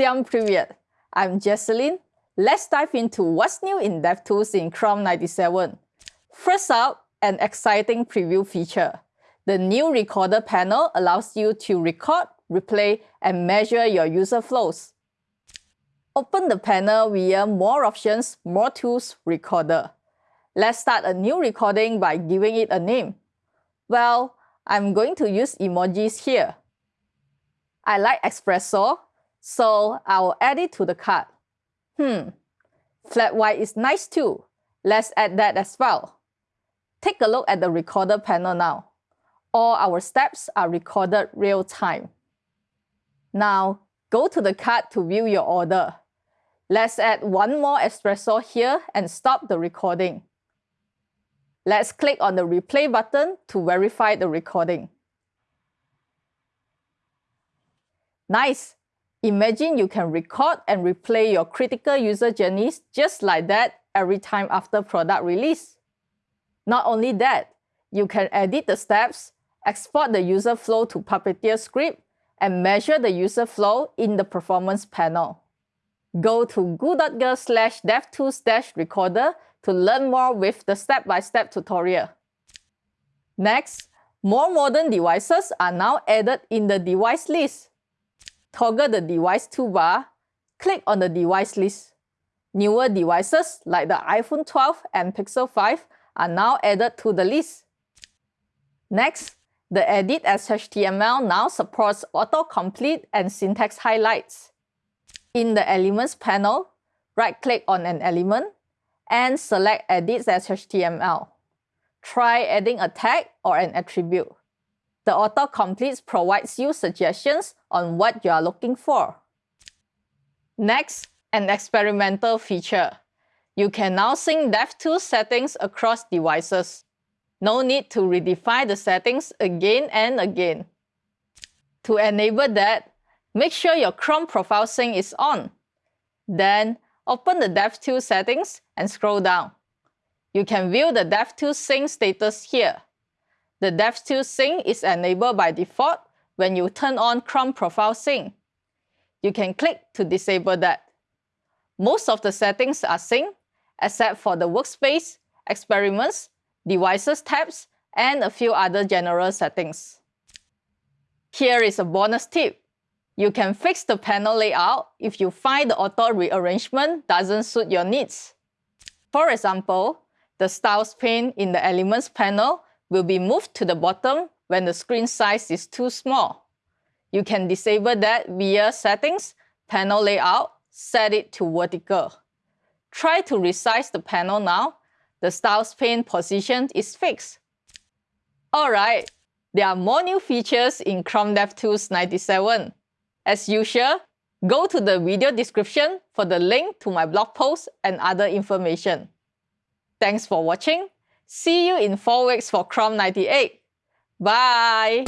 Siam Privet. I'm Jecelyn. Let's dive into what's new in DevTools in Chrome 97. First up, an exciting preview feature. The new recorder panel allows you to record, replay, and measure your user flows. Open the panel via More Options, More Tools, Recorder. Let's start a new recording by giving it a name. Well, I'm going to use emojis here. I like espresso so I'll add it to the cart. Hmm, flat white is nice too. Let's add that as well. Take a look at the recorder panel now. All our steps are recorded real time. Now, go to the cart to view your order. Let's add one more espresso here and stop the recording. Let's click on the replay button to verify the recording. Nice! Imagine you can record and replay your critical user journeys just like that every time after product release. Not only that, you can edit the steps, export the user flow to Puppeteer script, and measure the user flow in the performance panel. Go to goo.gov slash devtools recorder to learn more with the step-by-step -step tutorial. Next, more modern devices are now added in the device list. Toggle the device toolbar, click on the device list. Newer devices like the iPhone 12 and Pixel 5 are now added to the list. Next, the Edit as HTML now supports autocomplete and syntax highlights. In the Elements panel, right-click on an element and select Edit as HTML. Try adding a tag or an attribute. The autocomplete provides you suggestions on what you are looking for. Next, an experimental feature. You can now sync DevTools settings across devices. No need to redefine the settings again and again. To enable that, make sure your Chrome profile sync is on. Then, open the DevTools settings and scroll down. You can view the DevTools sync status here. The DevTools sync is enabled by default when you turn on Chrome Profile Sync. You can click to disable that. Most of the settings are synced, except for the Workspace, Experiments, Devices tabs, and a few other general settings. Here is a bonus tip. You can fix the panel layout if you find the auto rearrangement doesn't suit your needs. For example, the Styles pane in the Elements panel will be moved to the bottom when the screen size is too small. You can disable that via Settings, Panel Layout, set it to vertical. Try to resize the panel now. The Styles pane position is fixed. Alright, there are more new features in Chrome DevTools 97. As usual, go to the video description for the link to my blog post and other information. Thanks for watching. See you in 4 weeks for Chrome 98. Bye!